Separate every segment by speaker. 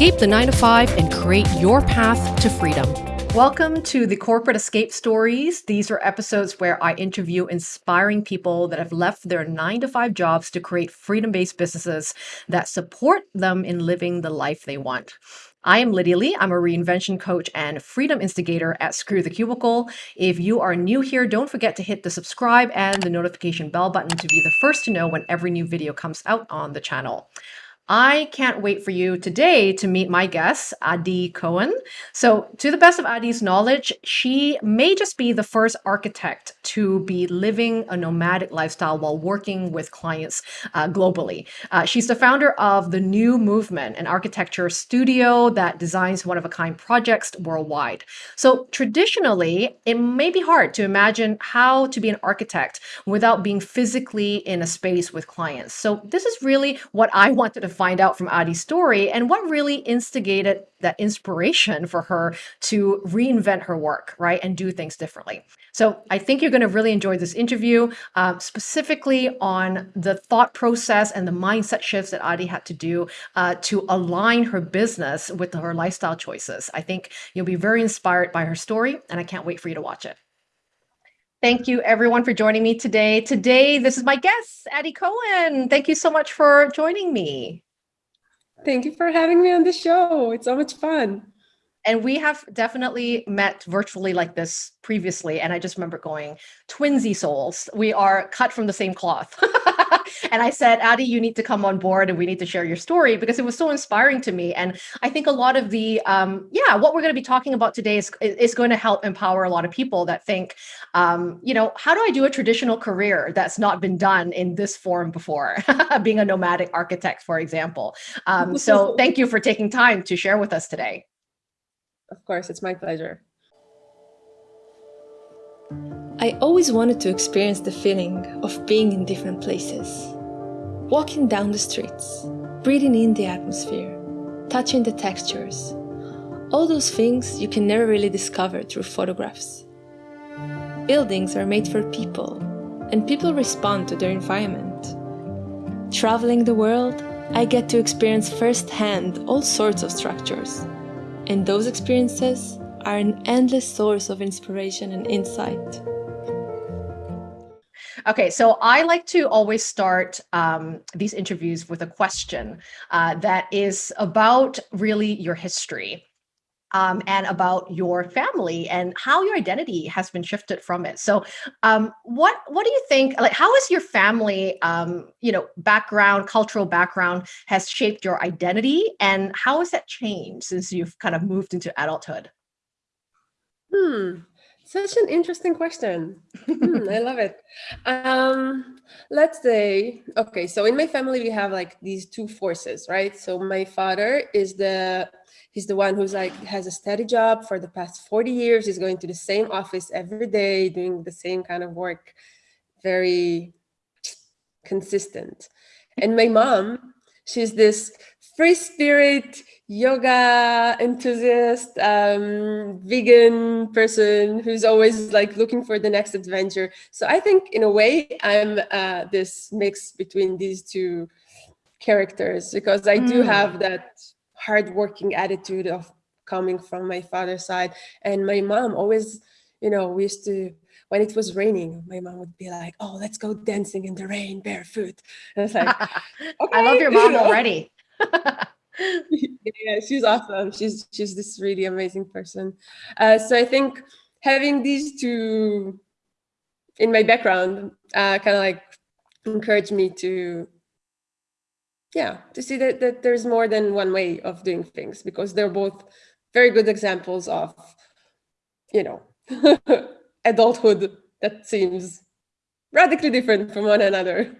Speaker 1: Escape the 9 to 5 and create your path to freedom. Welcome to the Corporate Escape Stories. These are episodes where I interview inspiring people that have left their 9 to 5 jobs to create freedom-based businesses that support them in living the life they want. I am Lydia Lee. I'm a reinvention coach and freedom instigator at Screw the Cubicle. If you are new here, don't forget to hit the subscribe and the notification bell button to be the first to know when every new video comes out on the channel. I can't wait for you today to meet my guest, Adi Cohen. So to the best of Adi's knowledge, she may just be the first architect to be living a nomadic lifestyle while working with clients uh, globally. Uh, she's the founder of the New Movement, an architecture studio that designs one-of-a-kind projects worldwide. So traditionally, it may be hard to imagine how to be an architect without being physically in a space with clients. So this is really what I wanted to find out from Adi's story and what really instigated that inspiration for her to reinvent her work, right, and do things differently. So I think you're going to really enjoy this interview, uh, specifically on the thought process and the mindset shifts that Adi had to do uh, to align her business with her lifestyle choices. I think you'll be very inspired by her story, and I can't wait for you to watch it. Thank you everyone for joining me today. Today, this is my guest, Adi Cohen. Thank you so much for joining me.
Speaker 2: Thank you for having me on the show. It's so much fun.
Speaker 1: And we have definitely met virtually like this previously. And I just remember going, twinsy souls, we are cut from the same cloth. and I said, Adi, you need to come on board and we need to share your story because it was so inspiring to me. And I think a lot of the, um, yeah, what we're going to be talking about today is, is going to help empower a lot of people that think, um, you know, how do I do a traditional career that's not been done in this form before, being a nomadic architect, for example. Um, so thank you for taking time to share with us today.
Speaker 2: Of course, it's my pleasure.
Speaker 3: I always wanted to experience the feeling of being in different places. Walking down the streets, breathing in the atmosphere, touching the textures. All those things you can never really discover through photographs. Buildings are made for people, and people respond to their environment. Traveling the world, I get to experience firsthand all sorts of structures. And those experiences are an endless source of inspiration and insight.
Speaker 1: Okay, so I like to always start um, these interviews with a question uh, that is about really your history. Um, and about your family and how your identity has been shifted from it. So, um, what what do you think? Like, how has your family, um, you know, background, cultural background, has shaped your identity, and how has that changed since you've kind of moved into adulthood?
Speaker 2: Hmm. Such an interesting question. hmm, I love it. Um, let's say, okay, so in my family, we have like these two forces, right? So my father is the, he's the one who's like, has a steady job for the past 40 years. He's going to the same office every day, doing the same kind of work, very consistent. And my mom, she's this free spirit, yoga enthusiast, um, vegan person who's always like looking for the next adventure. So I think in a way I'm uh, this mix between these two characters because I do mm. have that hardworking attitude of coming from my father's side. And my mom always, you know, we used to, when it was raining, my mom would be like, oh, let's go dancing in the rain barefoot. And it's like,
Speaker 1: okay. I love your mom already.
Speaker 2: yeah, she's awesome. She's she's this really amazing person. Uh, so I think having these two in my background uh, kind of like encouraged me to yeah to see that, that there's more than one way of doing things because they're both very good examples of you know adulthood that seems radically different from one another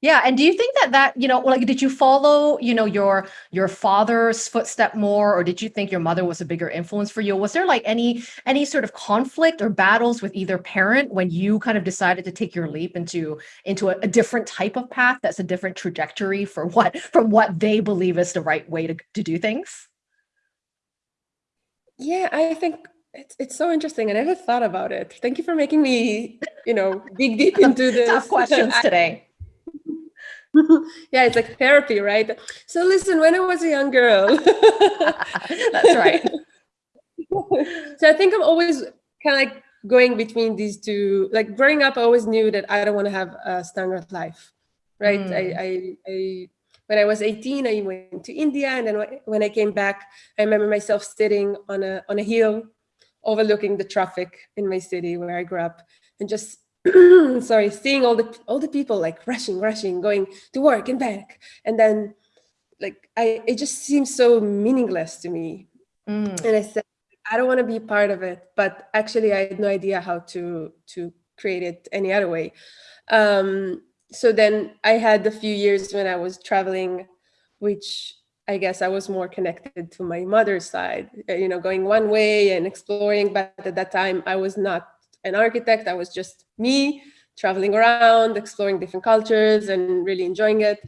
Speaker 1: Yeah, and do you think that that, you know, like did you follow, you know, your your father's footstep more or did you think your mother was a bigger influence for you? Was there like any any sort of conflict or battles with either parent when you kind of decided to take your leap into into a, a different type of path that's a different trajectory for what from what they believe is the right way to, to do things?
Speaker 2: Yeah, I think it's it's so interesting. I never thought about it. Thank you for making me, you know, dig deep into this.
Speaker 1: Tough questions today.
Speaker 2: yeah, it's like therapy, right? So listen, when I was a young girl.
Speaker 1: That's right.
Speaker 2: so I think I'm always kind of like going between these two. Like growing up, I always knew that I don't want to have a standard life, right? Mm. I, I, I, when I was 18, I went to India, and then when I came back, I remember myself sitting on a on a hill, overlooking the traffic in my city where I grew up, and just sorry, seeing all the all the people like rushing, rushing, going to work and back, and then like I, it just seems so meaningless to me. Mm. And I said, I don't want to be part of it, but actually I had no idea how to to create it any other way. Um, so then I had a few years when I was traveling, which I guess I was more connected to my mother's side, uh, you know, going one way and exploring. But at that time, I was not an architect. I was just me traveling around, exploring different cultures and really enjoying it.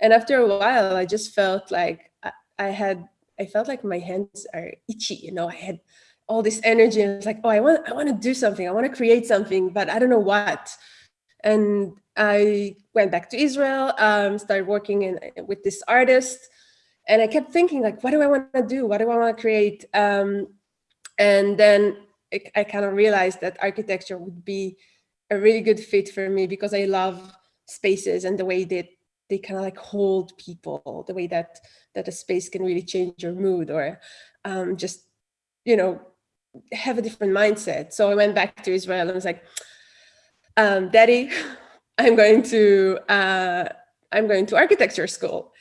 Speaker 2: And after a while, I just felt like I, had I felt like my hands are itchy, you know, I had all this energy and it's like, oh, I want, I want to do something. I want to create something, but I don't know what. And I went back to Israel, um, started working in, with this artist. And I kept thinking like, what do I want to do? What do I want to create? Um, and then I kind of realized that architecture would be a really good fit for me because I love spaces and the way that they kind of like hold people the way that that a space can really change your mood or um, just you know have a different mindset. So i went back to israel and was like um, daddy i'm going to uh, i'm going to architecture school.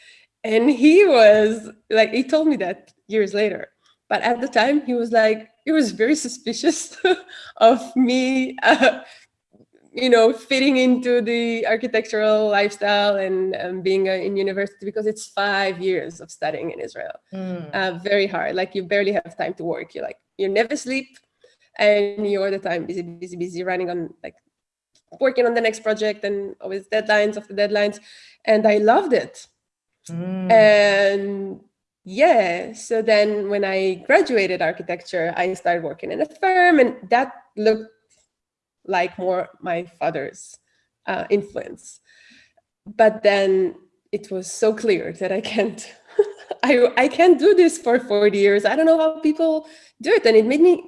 Speaker 2: And he was like he told me that years later but at the time he was like he was very suspicious of me uh, you know, fitting into the architectural lifestyle and um, being a, in university because it's five years of studying in Israel. Mm. Uh, very hard. Like you barely have time to work. You're like, you never sleep and you're all the time busy, busy, busy running on like working on the next project and always deadlines after deadlines. And I loved it. Mm. And yeah, so then when I graduated architecture, I started working in a firm and that looked like more my father's uh, influence. But then it was so clear that I can't, I, I can't do this for 40 years. I don't know how people do it. And it made me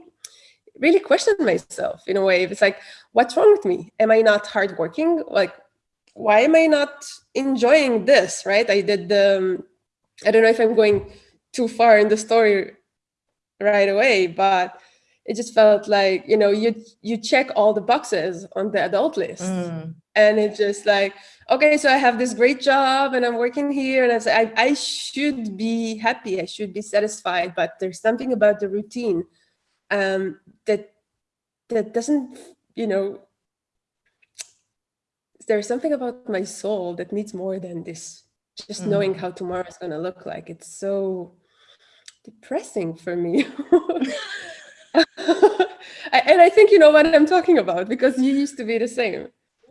Speaker 2: really question myself in a way. It's like, what's wrong with me? Am I not hardworking? Like, why am I not enjoying this, right? I did the, um, I don't know if I'm going too far in the story right away, but it just felt like you know you you check all the boxes on the adult list mm. and it's just like okay so i have this great job and i'm working here and i I, I should be happy i should be satisfied but there's something about the routine um that that doesn't you know there's something about my soul that needs more than this just mm. knowing how tomorrow is going to look like it's so depressing for me and I think you know what I'm talking about because you used to be the same.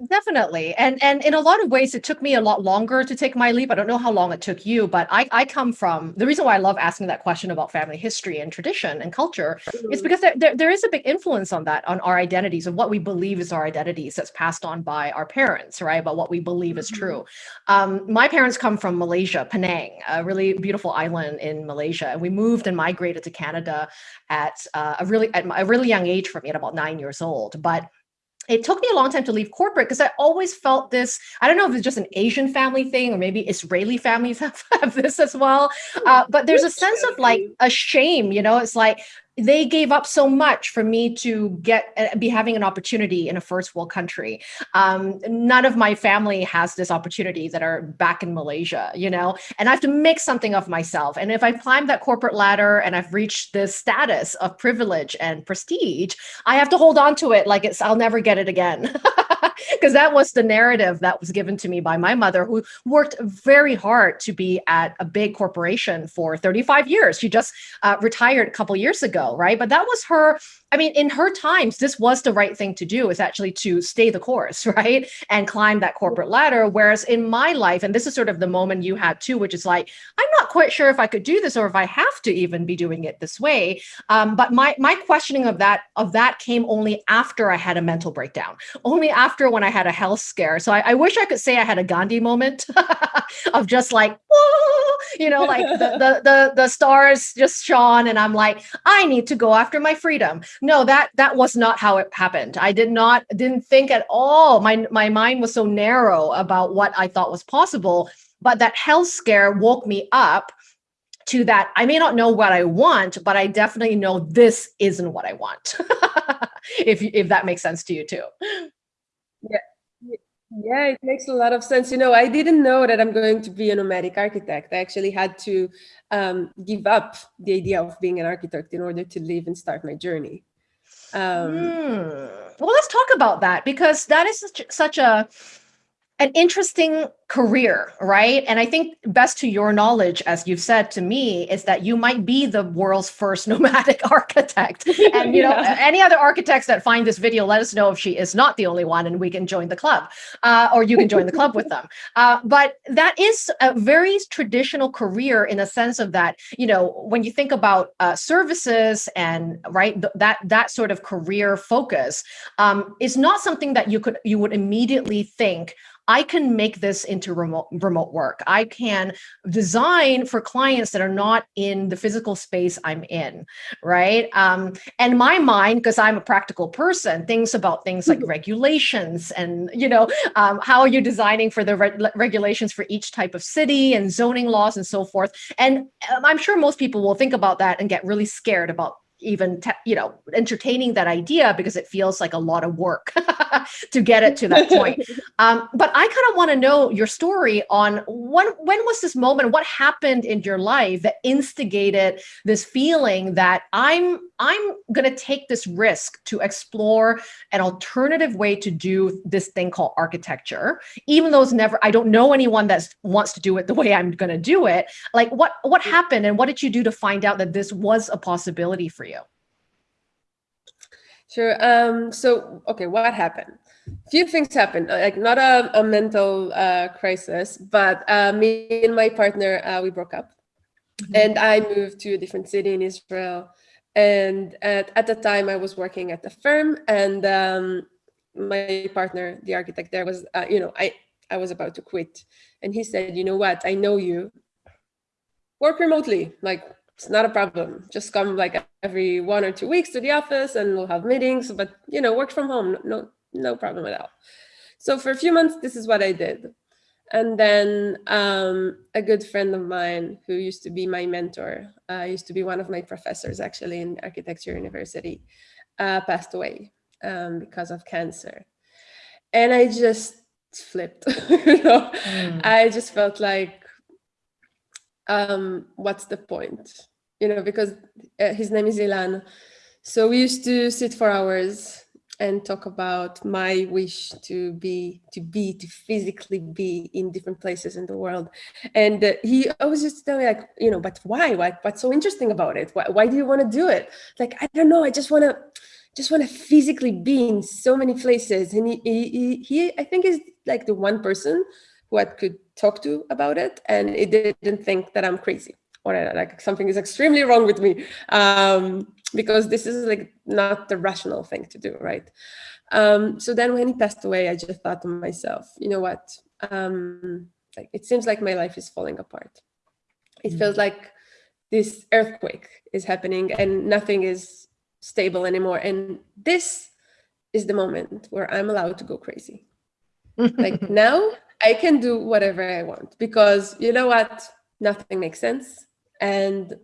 Speaker 1: Definitely. And and in a lot of ways, it took me a lot longer to take my leap. I don't know how long it took you, but I, I come from the reason why I love asking that question about family history and tradition and culture is mm-hmm. because there, there, there is a big influence on that, on our identities and what we believe is our identities that's passed on by our parents, right? About what we believe is true. Mm-hmm. Um, my parents come from Malaysia, Penang, a really beautiful island in Malaysia. And we moved and migrated to Canada at uh, a really at a really young age for me at about nine years old. But it took me a long time to leave corporate because I always felt this. I don't know if it's just an Asian family thing or maybe Israeli families have, have this as well. Uh, but there's a sense of like a shame, you know, it's like they gave up so much for me to get uh, be having an opportunity in a first world country. Um, none of my family has this opportunity that are back in Malaysia, you know, and I have to make something of myself. And if I climb that corporate ladder and I've reached this status of privilege and prestige, I have to hold on to it like it's I'll never get it again. because that was the narrative that was given to me by my mother, who worked very hard to be at a big corporation for 35 years. She just uh, retired a couple years ago ago, right? But that was her. I mean, in her times, this was the right thing to do. Is actually to stay the course, right, and climb that corporate ladder. Whereas in my life, and this is sort of the moment you had too, which is like, I'm not quite sure if I could do this or if I have to even be doing it this way. Um, but my my questioning of that of that came only after I had a mental breakdown, only after when I had a health scare. So I, I wish I could say I had a Gandhi moment of just like, Whoa! you know, like the, the the the stars just shone, and I'm like, I need to go after my freedom. No, that that was not how it happened. I did not didn't think at all. My my mind was so narrow about what I thought was possible. But that health scare woke me up to that I may not know what I want, but I definitely know this isn't what I want. if if that makes sense to you too.
Speaker 2: Yeah. Yeah, it makes a lot of sense. You know, I didn't know that I'm going to be a nomadic architect. I actually had to um, give up the idea of being an architect in order to live and start my journey. Um,
Speaker 1: mm. Well, let's talk about that because that is such, such a an interesting career, right? And I think best to your knowledge, as you've said to me, is that you might be the world's first nomadic architect. And you know, yeah. any other architects that find this video, let us know if she is not the only one, and we can join the club, uh, or you can join the club with them. Uh, but that is a very traditional career in a sense of that, you know, when you think about uh, services and right th that that sort of career focus um, is not something that you could you would immediately think I can make this into remote, remote work. I can design for clients that are not in the physical space I'm in, right? Um, and my mind, because I'm a practical person, thinks about things like regulations and, you know, um, how are you designing for the re regulations for each type of city and zoning laws and so forth. And um, I'm sure most people will think about that and get really scared about even you know entertaining that idea because it feels like a lot of work to get it to that point um, but i kind of want to know your story on when when was this moment what happened in your life that instigated this feeling that i'm i'm going to take this risk to explore an alternative way to do this thing called architecture even though it's never i don't know anyone that wants to do it the way i'm going to do it like what what happened and what did you do to find out that this was a possibility for you you?
Speaker 2: Sure. Um, so, okay, what happened? A few things happened, uh, like not a, a mental uh, crisis, but uh, me and my partner, uh, we broke up. Mm -hmm. And I moved to a different city in Israel. And at, at the time I was working at the firm and um, my partner, the architect there was, uh, you know, I, I was about to quit. And he said, you know what, I know you, work remotely, like it's not a problem. Just come like every one or two weeks to the office and we'll have meetings, but you know, work from home, no, no problem at all. So for a few months, this is what I did. And then um, a good friend of mine who used to be my mentor, uh, used to be one of my professors actually in architecture university, uh, passed away um, because of cancer. And I just flipped, you know, mm. I just felt like, um, what's the point? You know, because uh, his name is Ilan. So we used to sit for hours and talk about my wish to be, to be, to physically be in different places in the world. And uh, he always used to tell me like, you know, but why? Why? What's so interesting about it? Why, why do you want to do it? Like, I don't know. I just want to, just want to physically be in so many places. And he, he, he, I think is like the one person who I could talk to about it. And it didn't think that I'm crazy or like something is extremely wrong with me um, because this is like not the rational thing to do, right? Um, so then when he passed away, I just thought to myself, you know what? Um, like it seems like my life is falling apart. It feels mm. like this earthquake is happening and nothing is stable anymore. And this is the moment where I'm allowed to go crazy. like now I can do whatever I want because you know what? Nothing makes sense and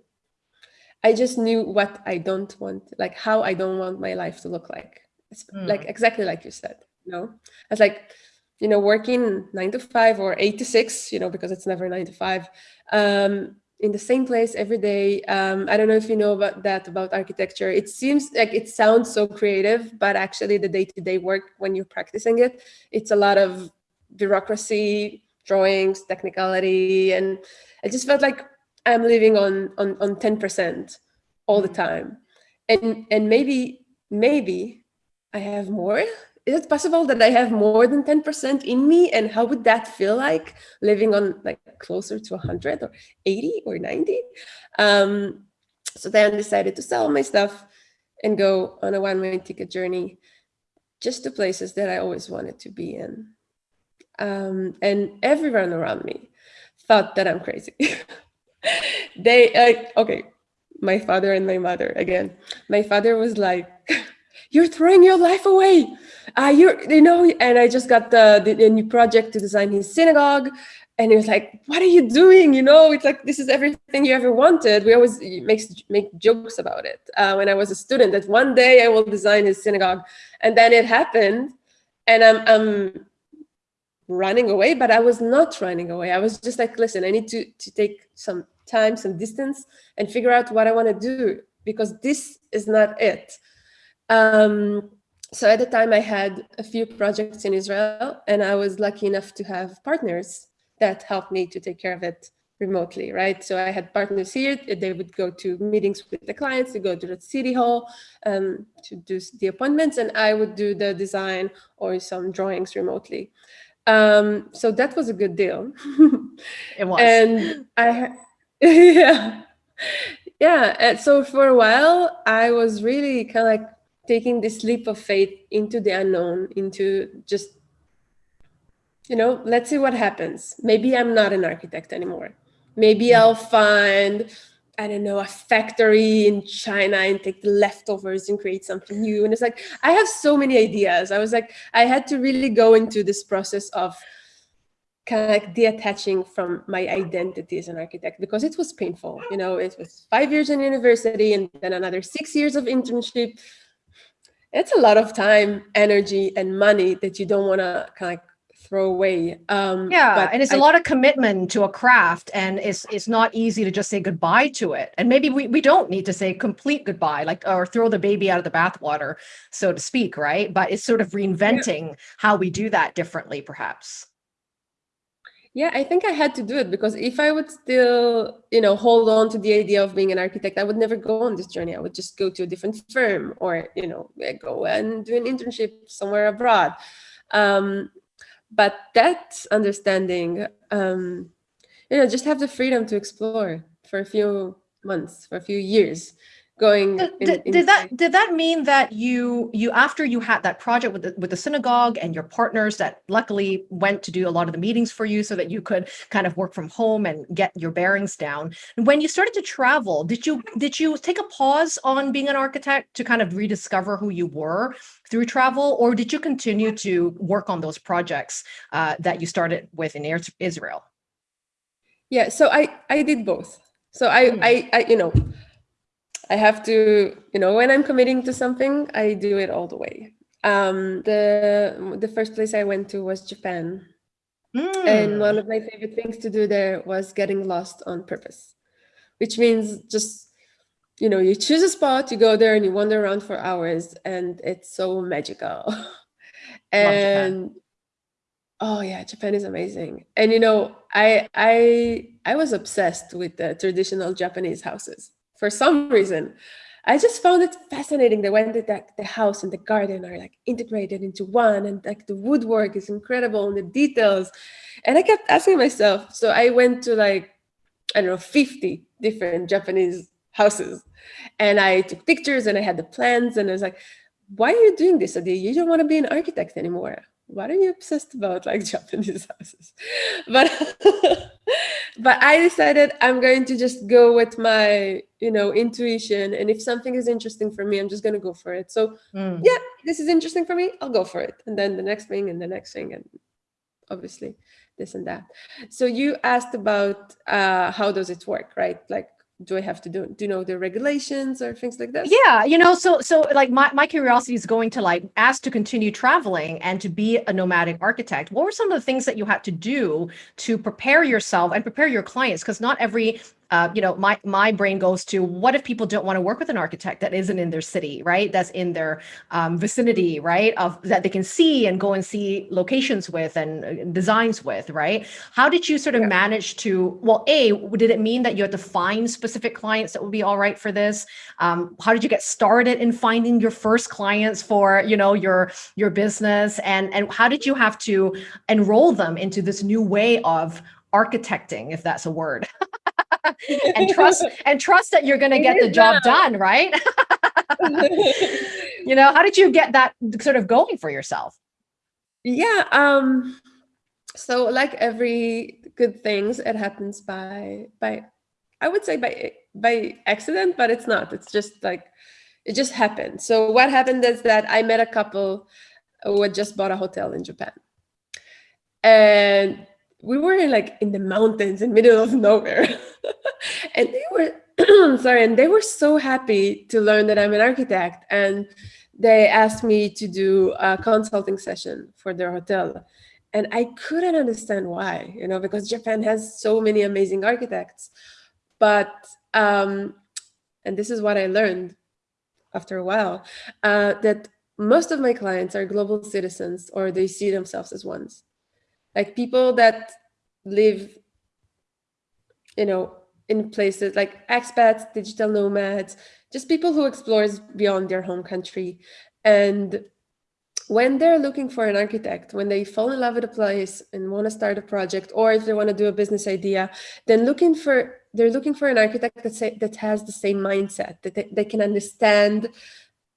Speaker 2: I just knew what I don't want, like how I don't want my life to look like. It's mm. like exactly like you said, you know, I was like, you know, working nine to five or eight to six, you know, because it's never nine to five, um, in the same place every day. Um, I don't know if you know about that about architecture. It seems like it sounds so creative, but actually the day-to-day -day work when you're practicing it, it's a lot of bureaucracy, drawings, technicality, and I just felt like I'm living on on on 10% all the mm. time. and and maybe maybe I have more. Is it possible that I have more than 10% in me? And how would that feel like living on like closer to 100 or 80 or 90? Um, so then I decided to sell my stuff and go on a one-way ticket journey just to places that I always wanted to be in. Um, and everyone around me thought that I'm crazy. they, uh, okay, my father and my mother again. My father was like, you're throwing your life away. Uh, you're, you know, and I just got the, the, the new project to design his synagogue. And he was like what are you doing? You know it's like this is everything you ever wanted. We always make make jokes about it. Uh, when i was a student that one day i will design his synagogue. And then it happened and i'm i'm running away but i was not running away i was just like listen i need to to take some time some distance and figure out what i want to do because this is not it um so at the time i had a few projects in israel and i was lucky enough to have partners that helped me to take care of it remotely, right? So I had partners here, they would go to meetings with the clients, to go to the city hall um, to do the appointments, and I would do the design or some drawings remotely. Um, so that was a good deal.
Speaker 1: it was.
Speaker 2: And I, yeah, yeah. And so for a while, I was really kind of like taking this leap of faith into the unknown, into just you know, let's see what happens. Maybe I'm not an architect anymore. Maybe mm. I'll find, I don't know, a factory in China and take the leftovers and create something new. And it's like, I have so many ideas. I was like, I had to really go into this process of kind of like detaching from my identity as an architect because it was painful. You know, it was five years in university and then another six years of internship. It's a lot of time, energy, and money that you don't want to kind of like throw away.
Speaker 1: Um, yeah, and it's I, a lot of commitment to a craft, and it's it's not easy to just say goodbye to it. And maybe we we don't need to say complete goodbye, like or throw the baby out of the bathwater, so to speak, right? But it's sort of reinventing yeah. how we do that differently, perhaps.
Speaker 2: Yeah, I think I had to do it because if I would still, you know, hold on to the idea of being an architect, I would never go on this journey. I would just go to a different firm or, you know, go and do an internship somewhere abroad. Um, but that understanding um you know just have the freedom to explore for a few months for a few years going
Speaker 1: did, in, in did that did that mean that you you after you had that project with the with the synagogue and your partners that luckily went to do a lot of the meetings for you so that you could kind of work from home and get your bearings down when you started to travel did you did you take a pause on being an architect to kind of rediscover who you were through travel or did you continue to work on those projects uh, that you started with in israel?
Speaker 2: Yeah so i i did both. So I, mm. I, I, you know, I have to, you know, when I'm committing to something, I do it all the way. Um, the the first place I went to was Japan, mm. and one of my favorite things to do there was getting lost on purpose, which means just, you know, you choose a spot, you go there, and you wander around for hours, and it's so magical. and oh yeah, Japan is amazing. And you know, I I I was obsessed with the traditional Japanese houses for some reason. I just found it fascinating that when the, the house and the garden are like integrated into one and like the woodwork is incredible and the details. And I kept asking myself, so I went to like, I don't know, 50 different Japanese houses and I took pictures and I had the plans and I was like, why are you doing this, Adi? You don't want to be an architect anymore what are you obsessed about like Japanese houses? But but I decided I'm going to just go with my, you know, intuition. And if something is interesting for me, I'm just gonna go for it. So mm. yeah, this is interesting for me, I'll go for it. And then the next thing and the next thing and obviously this and that. So you asked about uh, how does it work, right? Like do I have to do, do you know the regulations or things like that?
Speaker 1: Yeah, you know, so so like my, my curiosity is going to like ask to continue traveling and to be a nomadic architect. What were some of the things that you had to do to prepare yourself and prepare your clients? Because not every uh, you know, my my brain goes to what if people don't want to work with an architect that isn't in their city, right? That's in their um, vicinity, right? Of that they can see and go and see locations with and uh, designs with, right? How did you sort of yeah. manage to? Well, a did it mean that you had to find specific clients that would be all right for this? Um, how did you get started in finding your first clients for you know your your business, and and how did you have to enroll them into this new way of architecting, if that's a word? and trust and trust that you're going to get the job done, right? you know, how did you get that sort of going for yourself?
Speaker 2: Yeah, um so like every good things it happens by by I would say by by accident, but it's not. It's just like it just happened. So what happened is that I met a couple who had just bought a hotel in Japan. And we were like in the mountains in middle of nowhere. And they were sorry and they were so happy to learn that i'm an architect and they asked me to do a consulting session for their hotel. And i couldn't understand why you know because japan has so many amazing architects. But um and this is what i learned after a while uh, that most of my clients are global citizens or they see themselves as ones like people that live, you know, in places like expats, digital nomads, just people who explores beyond their home country. And when they're looking for an architect, when they fall in love with a place and want to start a project, or if they want to do a business idea, then looking for they're looking for an architect that say, that has the same mindset that they, they can understand,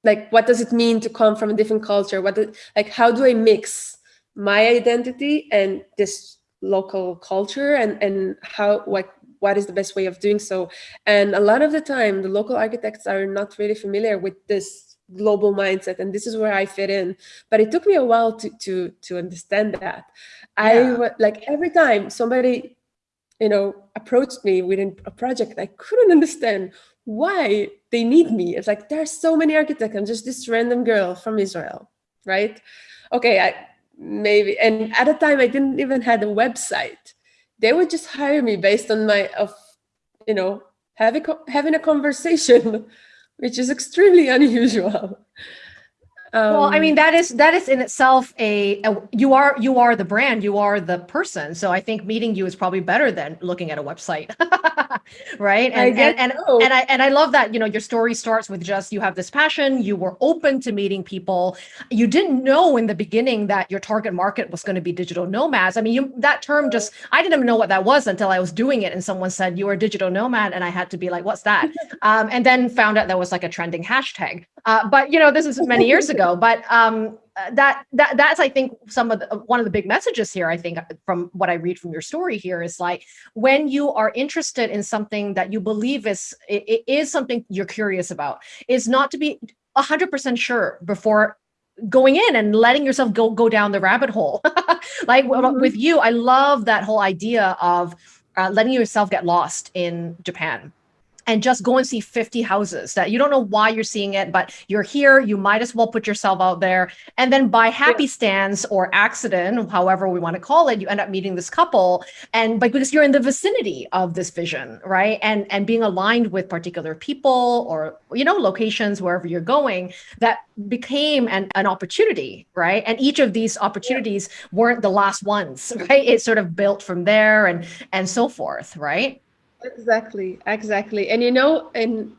Speaker 2: like what does it mean to come from a different culture? What do, like how do I mix my identity and this local culture and and how what what is the best way of doing so. And a lot of the time the local architects are not really familiar with this global mindset and this is where i fit in. But it took me a while to to to understand that. Yeah. i like every time somebody you know approached me within a project i couldn't understand why they need me. It's like there are so many architects. I'm just this random girl from israel right? Okay i maybe and at the time i didn't even had a website. They would just hire me based on my of you know having having a conversation which is extremely unusual.
Speaker 1: Um, well, I mean that is that is in itself a, a, you are you are the brand, you are the person. So I think meeting you is probably better than looking at a website, right? And and and, so. and I and I love that you know your story starts with just you have this passion, you were open to meeting people, you didn't know in the beginning that your target market was going to be digital nomads. I mean, you that term just I didn't even know what that was until I was doing it, and someone said you are a digital nomad, and I had to be like, what's that? um, and then found out that was like a trending hashtag. Uh, but you know, this is many years ago. But um, that that that's I think some of the, one of the big messages here. I think uh, from what I read from your story here is like when you are interested in something that you believe is it, it is something you're curious about, is not to be hundred percent sure before going in and letting yourself go go down the rabbit hole. like mm -hmm. with you, I love that whole idea of uh, letting yourself get lost in Japan and just go and see 50 houses that you don't know why you're seeing it, but you're here, you might as well put yourself out there. And then by happy stance or accident, however we want to call it, you end up meeting this couple. And but because you're in the vicinity of this vision, right? And and being aligned with particular people or you know, locations wherever you're going, that became an, an opportunity, right? And each of these opportunities yeah. weren't the last ones, right? It sort of built from there and and so forth, right?
Speaker 2: Exactly, exactly. And you know, and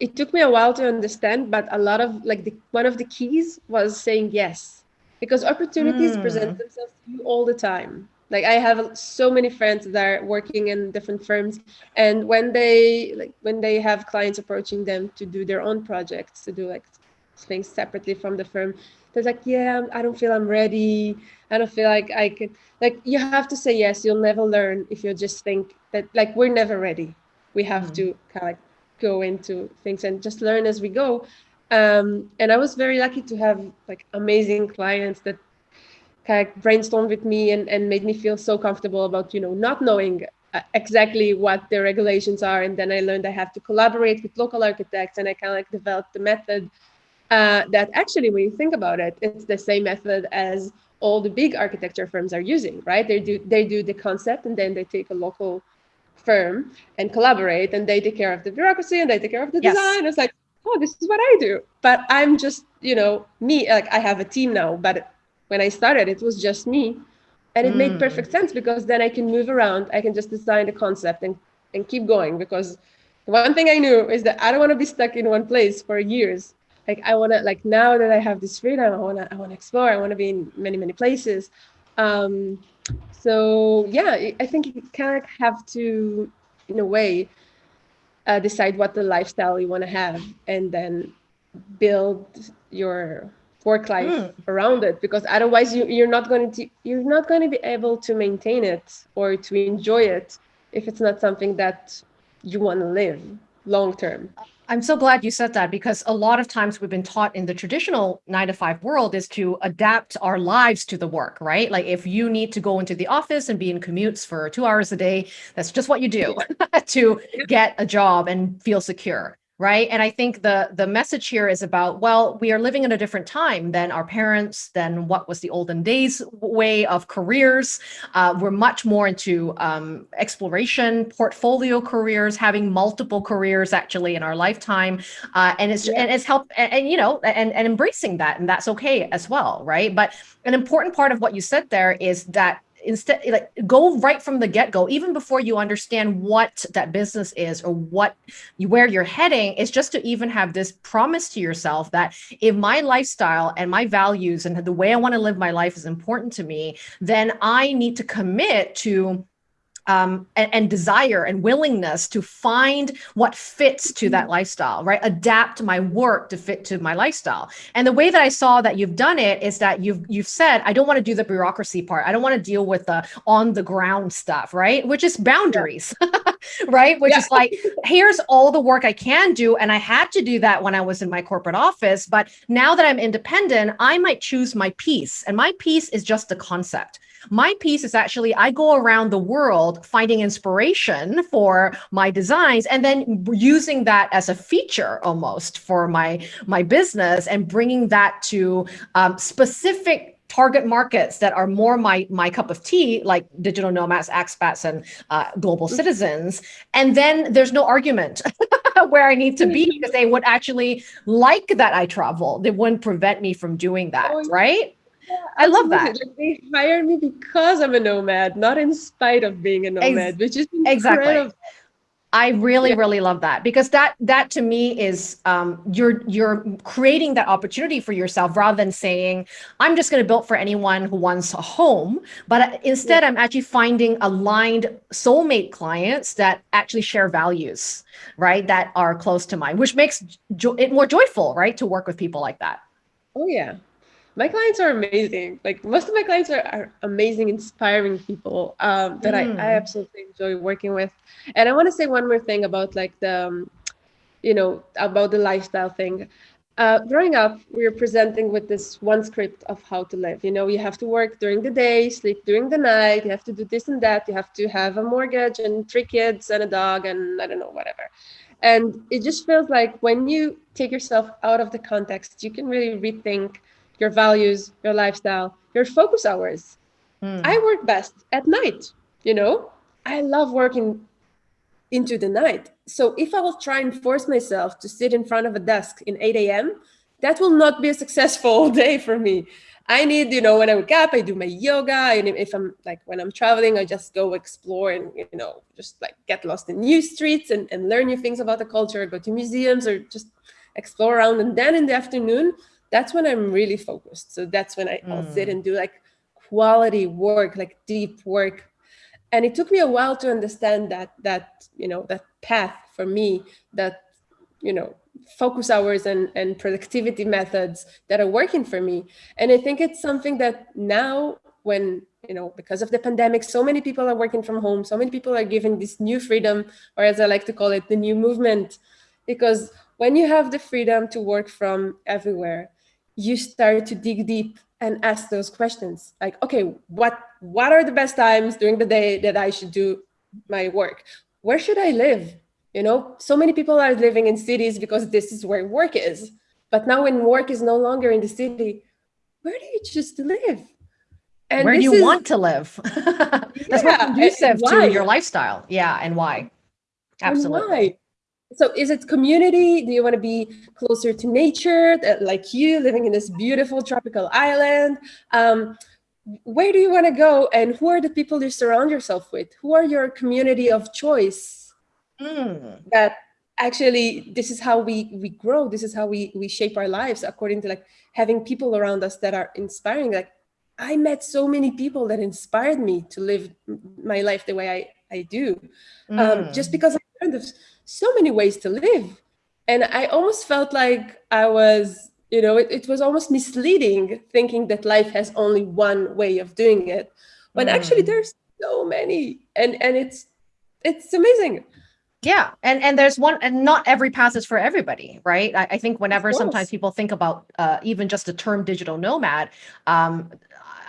Speaker 2: it took me a while to understand, but a lot of like the one of the keys was saying yes, because opportunities mm. present themselves to you all the time. Like I have so many friends that are working in different firms, and when they like when they have clients approaching them to do their own projects, to do like things separately from the firm, they're like, yeah, I don't feel I'm ready. I don't feel like I could. Like you have to say yes. You'll never learn if you just think that like we're never ready we have mm. to kind of like go into things and just learn as we go um, and i was very lucky to have like amazing clients that kind of brainstormed with me and, and made me feel so comfortable about you know not knowing uh, exactly what the regulations are and then i learned i have to collaborate with local architects and i kind of like developed the method uh, that actually when you think about it it's the same method as all the big architecture firms are using right? They do they do the concept and then they take a local firm and collaborate and they take care of the bureaucracy and they take care of the yes. design. It's like oh this is what i do. But i'm just you know me like i have a team now but when i started it was just me. And it mm. made perfect sense because then i can move around i can just design the concept and and keep going because one thing i knew is that i don't want to be stuck in one place for years like i want to like now that i have this freedom i want to i want to explore i want to be in many many places um so yeah i think you kind of have to in a way uh, decide what the lifestyle you want to have and then build your work life mm. around it because otherwise you, you're not going to you're not going to be able to maintain it or to enjoy it if it's not something that you want to live long term
Speaker 1: I'm so glad you said that because a lot of times we've been taught in the traditional nine to five world is to adapt our lives to the work, right? Like if you need to go into the office and be in commutes for two hours a day, that's just what you do to get a job and feel secure right? And i think the the message here is about well we are living in a different time than our parents than what was the olden days way of careers. Uh, we're much more into um, exploration portfolio careers having multiple careers actually in our lifetime. Uh, and it's yeah. and it's help and, and, you know and and embracing that and that's okay as well right? But an important part of what you said there is that instead like go right from the get-go even before you understand what that business is or what where you're heading is just to even have this promise to yourself that if my lifestyle and my values and the way i want to live my life is important to me then i need to commit to um, and, and, desire and willingness to find what fits to that mm-hmm. lifestyle, right? Adapt my work to fit to my lifestyle. And the way that I saw that you've done it is that you've you've said, I don't want to do the bureaucracy part. I don't want to deal with the on the ground stuff, right? Which is boundaries, yeah. right? Which yeah. is like, here's all the work I can do. And I had to do that when I was in my corporate office. But now that I'm independent, I might choose my piece. And my piece is just the concept. My piece is actually, I go around the world finding inspiration for my designs and then using that as a feature almost for my, my business and bringing that to um, specific target markets that are more my my cup of tea, like digital nomads, expats, and uh, global mm-hmm. citizens. And then there's no argument where I need to be mm-hmm. because they would actually like that I travel. They wouldn't prevent me from doing that, oh, right? I love that. Like
Speaker 2: they hired me because I'm a nomad, not in spite of being a nomad, Ex which is incredible. exactly.
Speaker 1: I really, yeah. really love that because that that to me is um, you're you're creating that opportunity for yourself rather than saying I'm just going to build for anyone who wants a home, but uh, instead yeah. I'm actually finding aligned soulmate clients that actually share values, right? That are close to mine, which makes it more joyful, right, to work with people like that.
Speaker 2: Oh yeah, my clients are amazing. Like most of my clients are, are amazing, inspiring people um, that mm. I, I mm. absolutely enjoy working with. And I want to say one more thing about like the, um, you know, about the lifestyle thing. Uh, growing up, we were presenting with this one script of how to live. You know, you have to work during the day, sleep during the night. You have to do this and that. You have to have a mortgage and three kids and a dog and I don't know, whatever. And it just feels like when you take yourself out of the context, you can really rethink your values, your lifestyle, your focus hours. Mm. I work best at night, you know? I love working into the night. So if I will try and force myself to sit in front of a desk in 8 a.m., that will not be a successful day for me. I need, you know, when I wake up, I do my yoga. And if I'm like, when I'm traveling, I just go explore and, you know, just like get lost in new streets and, and learn new things about the culture, go to museums or just explore around. And then in the afternoon, that's when I'm really focused. So that's when I, will sit mm. and do like quality work, like deep work. And it took me a while to understand that, that, you know, that path for me, that, you know, focus hours and, and productivity methods that are working for me. And I think it's something that now when, you know, because of the pandemic, so many people are working from home, so many people are given this new freedom, or as I like to call it, the new movement, because when you have the freedom to work from everywhere, you start to dig deep and ask those questions like okay what what are the best times during the day that i should do my work where should i live you know so many people are living in cities because this is where work is but now when work is no longer in the city where do you choose to live
Speaker 1: and where do you is, want to live? That's yeah, conducive to your lifestyle. Yeah, and why? Absolutely. And why?
Speaker 2: So is it community? Do you want to be closer to nature, like you living in this beautiful tropical island? Um, where do you want to go and who are the people you surround yourself with? Who are your community of choice? Mm. That actually, this is how we, we grow. This is how we, we shape our lives according to like having people around us that are inspiring. Like I met so many people that inspired me to live my life the way I, I do. Um, mm. Um, just because I learned there's so many ways to live. And I almost felt like I was, you know, it, it was almost misleading thinking that life has only one way of doing it. When mm. actually there's so many and, and it's, it's amazing.
Speaker 1: Yeah. And, and there's one, and not every path is for everybody, right? I, I think whenever sometimes people think about uh, even just the term digital nomad, um,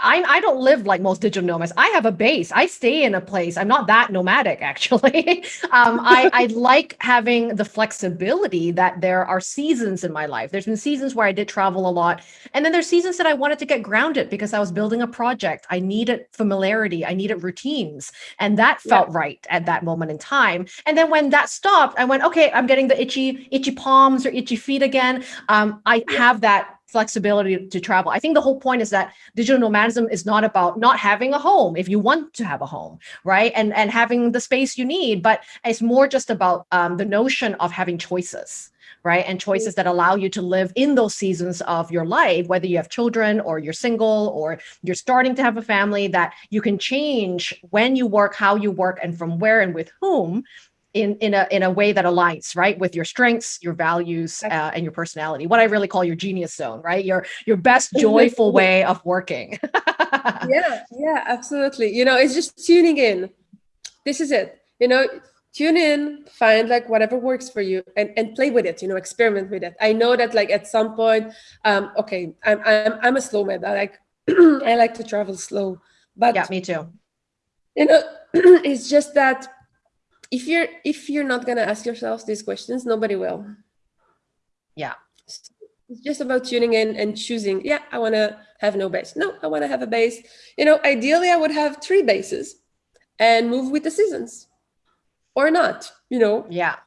Speaker 1: I, I don't live like most digital nomads. I have a base. I stay in a place. I'm not that nomadic, actually. um, I, I like having the flexibility that there are seasons in my life. There's been seasons where I did travel a lot. And then there's seasons that I wanted to get grounded because I was building a project. I needed familiarity. I needed routines. And that felt yeah. right at that moment in time. And then when that stopped, I went, okay, I'm getting the itchy, itchy palms or itchy feet again. Um, I yeah. have that flexibility to travel. I think the whole point is that digital nomadism is not about not having a home if you want to have a home, right? And, and having the space you need, but it's more just about um, the notion of having choices, right? And choices that allow you to live in those seasons of your life, whether you have children or you're single or you're starting to have a family, that you can change when you work, how you work, and from where and with whom in in a in a way that aligns right with your strengths your values uh, and your personality. What i really call your genius zone right? Your your best joyful way of working.
Speaker 2: Yeah yeah absolutely. You know it's just tuning in. This is it. You know tune in find like whatever works for you and and play with it you know experiment with it. I know that like at some point um okay i'm i'm, I'm a slow man i like i like to travel slow but
Speaker 1: yeah me too.
Speaker 2: you know it's just that if you're if you're not going to ask yourselves these questions nobody will.
Speaker 1: Yeah.
Speaker 2: It's just about tuning in and choosing yeah i want to have no base. No i want to have a base. You know ideally i would have three bases and move with the seasons. Or not you know?
Speaker 1: Yeah.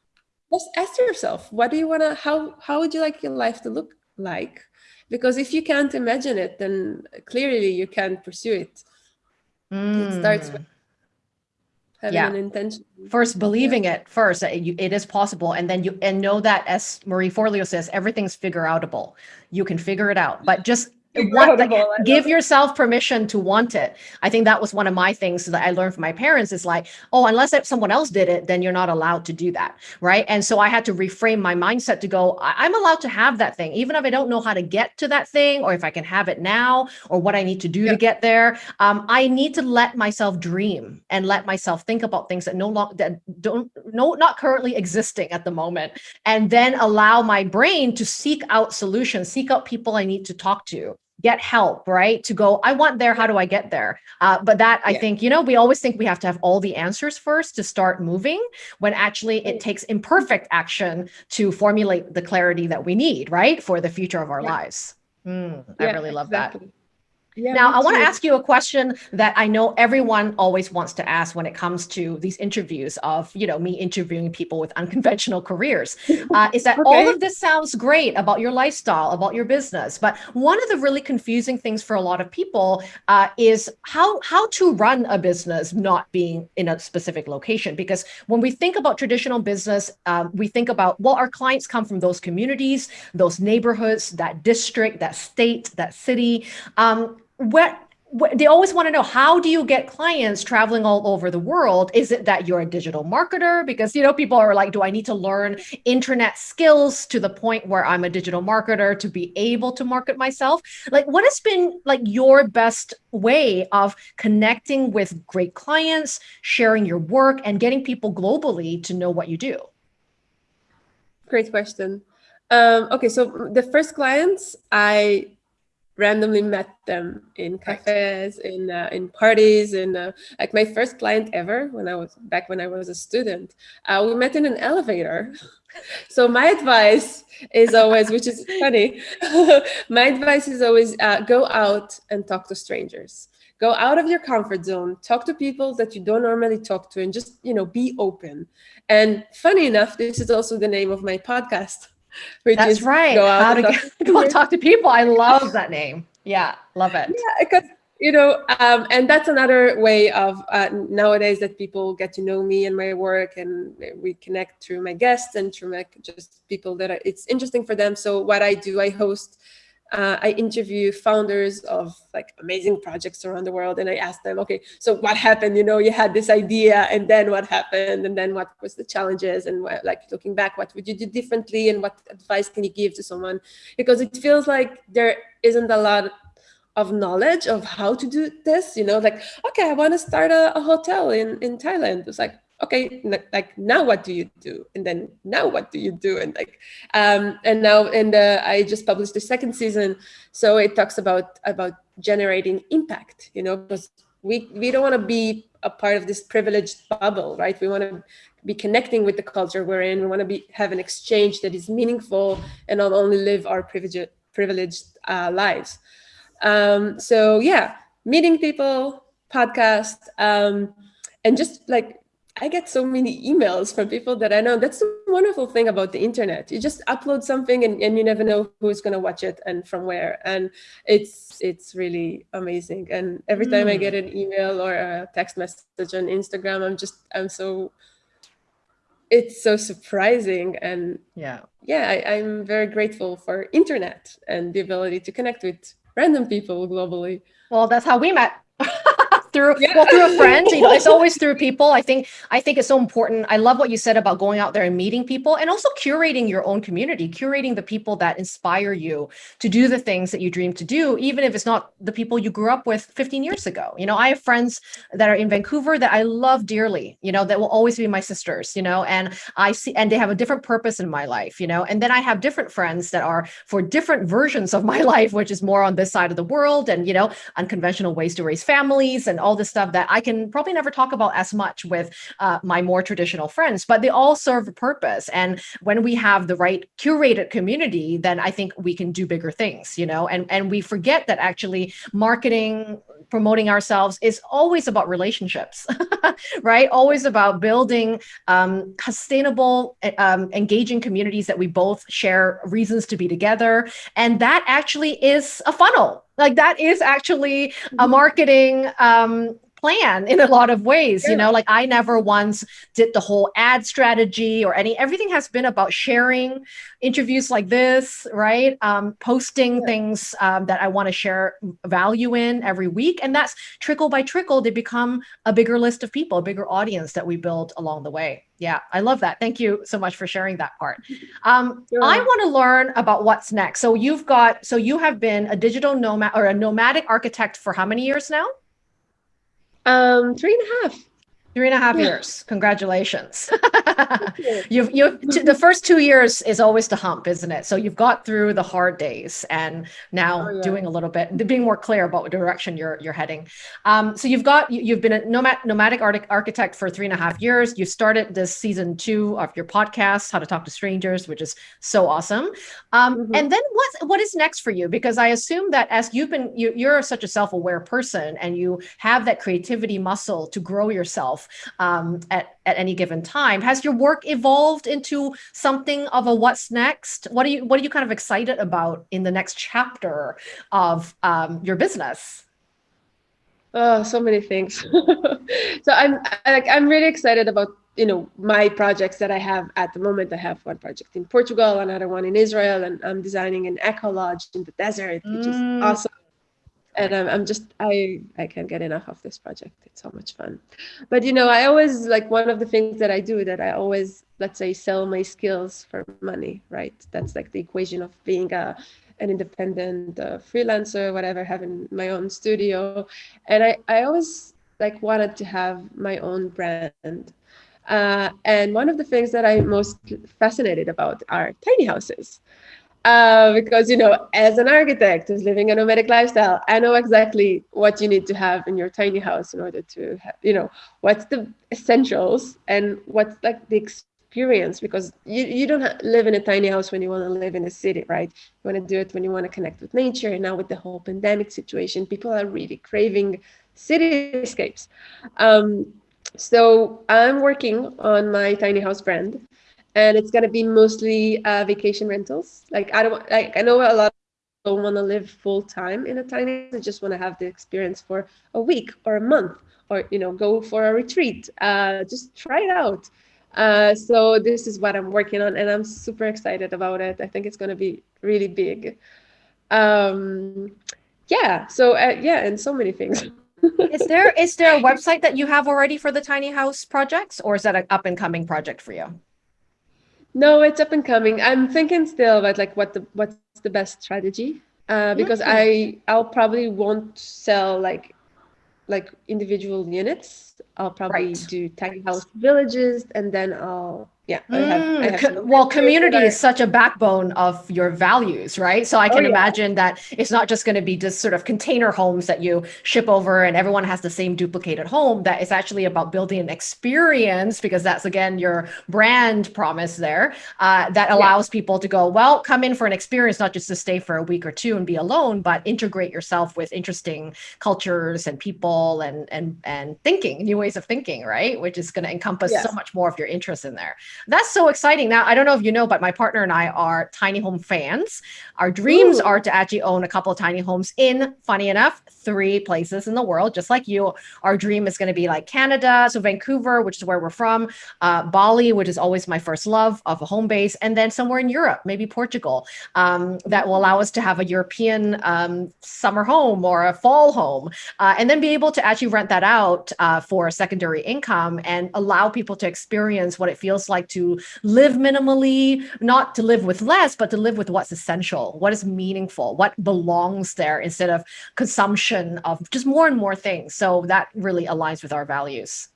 Speaker 2: Just ask yourself what do you want to how how would you like your life to look like? Because if you can't imagine it then clearly you can't pursue it. Mm. it starts with having yeah. an intention.
Speaker 1: First, believing yeah. it first, it is possible. And then you, and know that as Marie Forleo says, everything's figure outable. You can figure it out, but just like, give yourself permission to want it. I think that was one of my things that I learned from my parents is like, oh, unless someone else did it, then you're not allowed to do that. Right. And so I had to reframe my mindset to go, I'm allowed to have that thing, even if I don't know how to get to that thing, or if I can have it now, or what I need to do yeah. to get there. Um, I need to let myself dream and let myself think about things that no longer that don't no not currently existing at the moment, and then allow my brain to seek out solutions, seek out people I need to talk to get help, right? To go, I want there, how do I get there? Uh, but that I think, you know, we always think we have to have all the answers first to start moving when actually it takes imperfect action to formulate the clarity that we need, right? For the future of our yeah. lives. Mm, yeah, I really love exactly. that. Yeah, now, I want to ask you a question that I know everyone always wants to ask when it comes to these interviews of, you know, me interviewing people with unconventional careers. Uh, is that okay. all of this sounds great about your lifestyle, about your business, but one of the really confusing things for a lot of people uh, is how how to run a business not being in a specific location. Because when we think about traditional business, um, we think about well, our clients come from those communities, those neighborhoods, that district, that state, that city. Um, what they always want to know how do you get clients traveling all over the world? Is it that you're a digital marketer? Because you know people are like do i need to learn internet skills to the point where i'm a digital marketer to be able to market myself? Like what has been like your best way of connecting with great clients sharing your work and getting people globally to know what you do?
Speaker 2: Great question. Um, okay so the first clients i randomly met them in cafes, in uh, in parties, and uh, like my first client ever when I was back when I was a student. Uh, we met in an elevator. so my advice is always, which is funny, my advice is always uh, go out and talk to strangers. go out of your comfort zone talk to people that you don't normally talk to and just you know be open and funny enough this is also the name of my podcast
Speaker 1: that's right. go out How to talk, get, go talk to people. I love that name. Yeah love it.
Speaker 2: Yeah because you know um, and that's another way of uh, nowadays that people get to know me and my work and we connect through my guests and through my just people that are, it's interesting for them. So what i do i host uh, I interview founders of like amazing projects around the world and I ask them, okay, so what happened? You know, you had this idea and then what happened? And then what was the challenges? And what, like looking back, what would you do differently? And what advice can you give to someone? Because it feels like there isn't a lot of knowledge of how to do this, you know, like, okay, I want to start a, a hotel in, in Thailand. It's like, okay like now what do you do? And then now what do you do? And like um and now and uh, i just published the second season. So it talks about about generating impact you know because we we don't want to be a part of this privileged bubble right? We want to be connecting with the culture we're in. We want to be have an exchange that is meaningful and not only live our privileged privileged uh, lives. Um so yeah meeting people podcast um and just like I get so many emails from people that I know. That's the wonderful thing about the internet. You just upload something and, and you never know who's going to watch it and from where. And it's it's really amazing. And every time mm. I get an email or a text message on Instagram, I'm just I'm so it's so surprising and
Speaker 1: yeah
Speaker 2: yeah I, i'm very grateful for internet and the ability to connect with random people globally
Speaker 1: well that's how we met through yeah. well through a friend you know it's always through people. I think i think it's so important. I love what you said about going out there and meeting people and also curating your own community curating the people that inspire you to do the things that you dream to do even if it's not the people you grew up with 15 years ago. You know i have friends that are in vancouver that i love dearly you know that will always be my sisters you know and i see and they have a different purpose in my life you know and then i have different friends that are for different versions of my life which is more on this side of the world and you know unconventional ways to raise families and all this stuff that I can probably never talk about as much with uh, my more traditional friends, but they all serve a purpose. And when we have the right curated community, then I think we can do bigger things, you know, and, and we forget that actually marketing, promoting ourselves is always about relationships, right? Always about building um, sustainable, um, engaging communities that we both share reasons to be together. And that actually is a funnel like that is actually a mm-hmm. marketing um, plan in a lot of ways you know like i never once did the whole ad strategy or any everything has been about sharing interviews like this right? Um, posting yeah. things um, that i want to share value in every week and that's trickle by trickle they become a bigger list of people a bigger audience that we build along the way. Yeah i love that. Thank you so much for sharing that part. Um, sure. i want to learn about what's next. So you've got so you have been a digital nomad or a nomadic architect for how many years now
Speaker 2: um, three and a half.
Speaker 1: Three and a half yeah. years. Congratulations. you've you've the first two years is always the hump, isn't it? So you've got through the hard days and now oh, yeah. doing a little bit, being more clear about what direction you're you're heading. Um, so you've got you've been a nomad, nomadic architect for three and a half years. You started this season two of your podcast, How to Talk to Strangers, which is so awesome. Um, mm-hmm. And then what what is next for you? Because I assume that as you've been you, you're such a self aware person and you have that creativity muscle to grow yourself um, at, at any given time. Has your work evolved into something of a what's next? What are you what are you kind of excited about in the next chapter of um, your business?
Speaker 2: Oh, so many things. so I'm like I'm really excited about you know my projects that I have at the moment. I have one project in Portugal, another one in Israel, and I'm designing an eco lodge in the desert, which is mm. awesome and I'm, I'm just i i can't get enough of this project. It's so much fun. But you know i always like one of the things that i do that i always let's say sell my skills for money right? That's like the equation of being a an independent uh, freelancer whatever having my own studio. And i i always like wanted to have my own brand. Uh, and one of the things that i'm most fascinated about are tiny houses uh, because you know as an architect who's living a nomadic lifestyle i know exactly what you need to have in your tiny house in order to have, you know what's the essentials and what's like the experience because you, you don't live in a tiny house when you want to live in a city right you want to do it when you want to connect with nature and now with the whole pandemic situation people are really craving cityscapes. Um, so I'm working on my tiny house brand, and it's gonna be mostly uh, vacation rentals. Like I don't like I know a lot of people don't want to live full time in a tiny they just want to have the experience for a week or a month or you know go for a retreat uh, just try it out. Uh, so this is what i'm working on and i'm super excited about it. I think it's going to be really big. Um, yeah so uh, yeah and so many things.
Speaker 1: Is there is there a website that you have already for the tiny house projects or is that an up and coming project for you
Speaker 2: no, it's up and coming. I'm thinking still about like what the what's the best strategy uh, because. I I'll probably won't sell like like individual units. I'll probably right. do tiny house villages and then I'll yeah I have, I have
Speaker 1: mm, well community is such a backbone of your values right so i oh, can oh, yeah. imagine that it's not just going to be just sort of container homes that you ship over and everyone has the same duplicated home that it's actually about building an experience because that's again your brand promise there uh, that allows yeah. people to go well come in for an experience not just to stay for a week or two and be alone but integrate yourself with interesting cultures and people and and and thinking new ways of thinking right which is going to encompass yes. so much more of your interests in there that's so exciting. Now, I don't know if you know, but my partner and I are tiny home fans. Our dreams Ooh. are to actually own a couple of tiny homes in, funny enough, three places in the world, just like you. Our dream is going to be like Canada, so Vancouver, which is where we're from, uh, Bali, which is always my first love of a home base, and then somewhere in Europe, maybe Portugal, um, that will allow us to have a European um, summer home or a fall home, uh, and then be able to actually rent that out uh, for a secondary income and allow people to experience what it feels like to live minimally, not to live with less, but to live with what's essential, what is meaningful, what belongs there instead of consumption of just more and more things. So that really aligns with our values.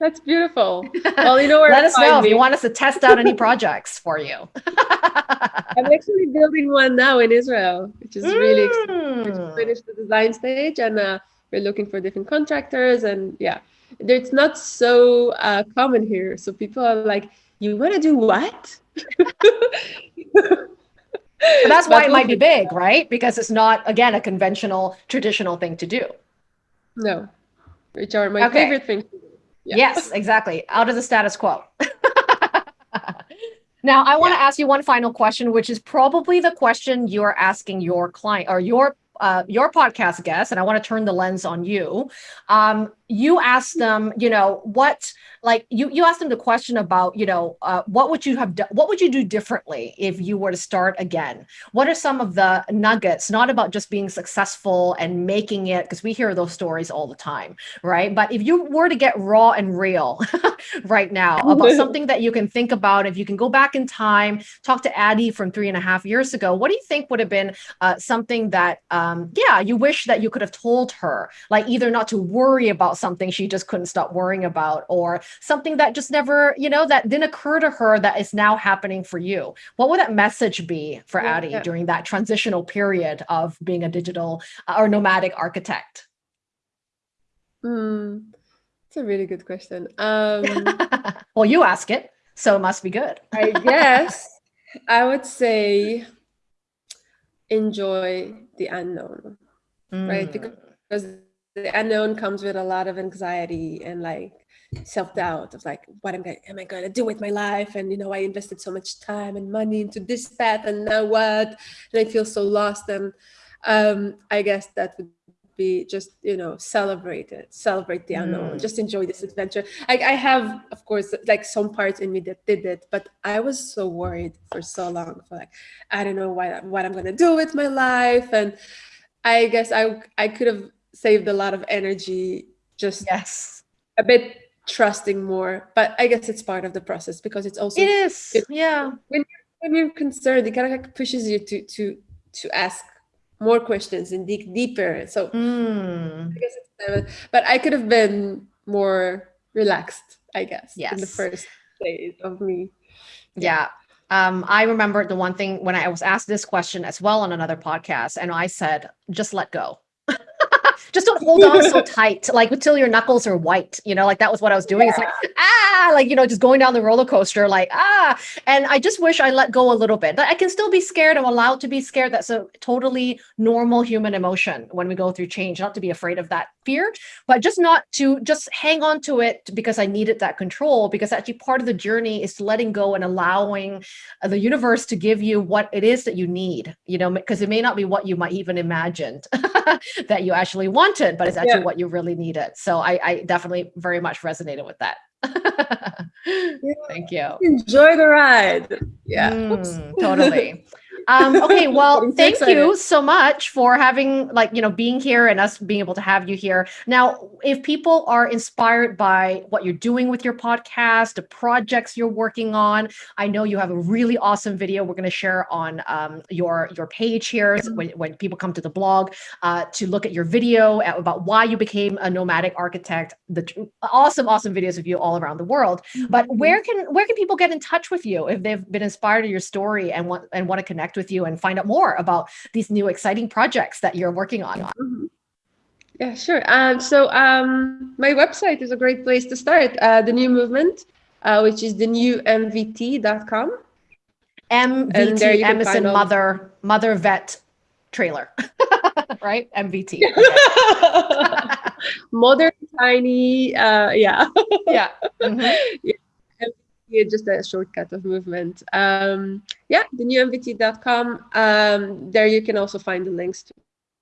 Speaker 2: That's beautiful. Well, you know where
Speaker 1: Let us know me. if you want us to test out any projects for you.
Speaker 2: I'm actually building one now in Israel, which is mm. really exciting. We just finished the design stage and uh, we're looking for different contractors and yeah, it's not so uh, common here. So people are like, you want to do what?
Speaker 1: But that's why it might be big, right? Because it's not, again, a conventional, traditional thing to do.
Speaker 2: No, which are my okay. favorite things.
Speaker 1: Yeah. Yes, exactly. Out of the status quo. now, I want to yeah. ask you one final question, which is probably the question you're asking your client or your uh, your podcast guest, and I want to turn the lens on you. Um, you ask them, you know, what like you you asked them the question about, you know, uh, what would you have done? What would you do differently if you were to start again? What are some of the nuggets? Not about just being successful and making it, because we hear those stories all the time, right? But if you were to get raw and real right now about something that you can think about, if you can go back in time, talk to Addie from three and a half years ago, what do you think would have been uh, something that, um, yeah, you wish that you could have told her, like either not to worry about something she just couldn't stop worrying about or something that just never, you know, that didn't occur to her that is now happening for you. What would that message be for yeah, Addie yeah. during that transitional period of being a digital uh, or nomadic architect?
Speaker 2: Hmm, it's a really good question. Um,
Speaker 1: well, you ask it, so it must be good.
Speaker 2: I guess I would say enjoy the unknown, mm. right? Because the unknown comes with a lot of anxiety and like self-doubt of like what am I, am I going to do with my life? And you know I invested so much time and money into this path and now what? And I feel so lost and um, I guess that would be just you know celebrate it celebrate the unknown mm. just enjoy this adventure. I, I have of course like some parts in me that did it but I was so worried for so long for like I don't know what, what I'm gonna do with my life and I guess I I could have saved a lot of energy just
Speaker 1: yes
Speaker 2: a bit trusting more but i guess it's part of the process because it's also
Speaker 1: it is it, yeah
Speaker 2: when you're, when you're concerned it kind of like pushes you to to to ask more questions and dig deeper so
Speaker 1: mm.
Speaker 2: i guess it's but i could have been more relaxed i guess
Speaker 1: yes.
Speaker 2: in the first days of me
Speaker 1: yeah. yeah. Um, I remember the one thing when I was asked this question as well on another podcast, and I said, just let go. Just don't hold on so tight, like until your knuckles are white. You know, like that was what I was doing. Yeah. It's like ah, like you know, just going down the roller coaster, like ah. And I just wish I let go a little bit. But I can still be scared. I'm allowed to be scared. That's a totally normal human emotion when we go through change. Not to be afraid of that fear, but just not to just hang on to it because I needed that control. Because actually, part of the journey is letting go and allowing the universe to give you what it is that you need. You know, because it may not be what you might even imagined that you actually wanted, but it's actually yeah. what you really needed. So I, I definitely very much resonated with that. Thank you.
Speaker 2: Enjoy the ride. Yeah.
Speaker 1: Mm, totally. Um, okay, well, thank you so much for having like, you know, being here and us being able to have you here. Now, if people are inspired by what you're doing with your podcast, the projects you're working on, I know you have a really awesome video we're going to share on um, your your page here mm-hmm. when, when people come to the blog uh, to look at your video about why you became a nomadic architect, the awesome, awesome videos of you all around the world. But mm-hmm. where can where can people get in touch with you if they've been inspired by your story and want and want to connect connect with you and find out more about these new exciting projects that you're working on. Mm -hmm.
Speaker 2: Yeah, sure. Um, so um, my website is a great place to start. Uh, the new movement, uh, which is the new MVT.com.
Speaker 1: MVT, Emerson Mother, Mother Vet Trailer, right? MVT.
Speaker 2: Modern, tiny, uh, yeah.
Speaker 1: yeah. Mm -hmm.
Speaker 2: yeah just a shortcut of movement. Um, yeah, the newmvt.com. Um, there you can also find the links to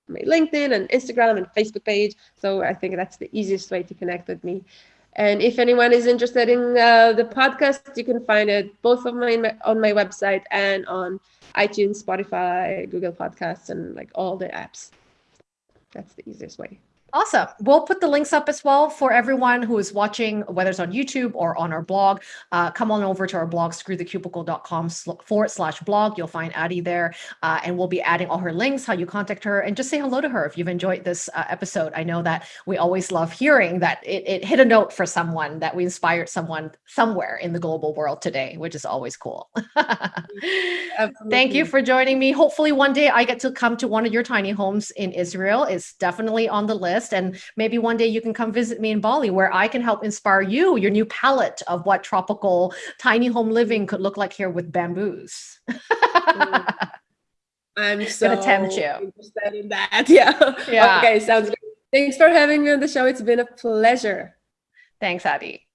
Speaker 2: my LinkedIn and Instagram and Facebook page. So I think that's the easiest way to connect with me. And if anyone is interested in uh, the podcast, you can find it both on my on my website and on iTunes, Spotify, Google Podcasts, and like all the apps. That's the easiest way.
Speaker 1: Awesome. We'll put the links up as well for everyone who is watching, whether it's on YouTube or on our blog. Uh, come on over to our blog, screwthecubicle.com forward slash blog. You'll find Addie there, uh, and we'll be adding all her links, how you contact her, and just say hello to her if you've enjoyed this uh, episode. I know that we always love hearing that it, it hit a note for someone, that we inspired someone somewhere in the global world today, which is always cool. Thank you for joining me. Hopefully one day I get to come to one of your tiny homes in Israel. It's definitely on the list. And maybe one day you can come visit me in Bali where I can help inspire you, your new palette of what tropical tiny home living could look like here with bamboos.
Speaker 2: I'm so gonna tempt you. interested in that. Yeah. Yeah. Okay, sounds good. Thanks for having me on the show. It's been a pleasure.
Speaker 1: Thanks, Addie.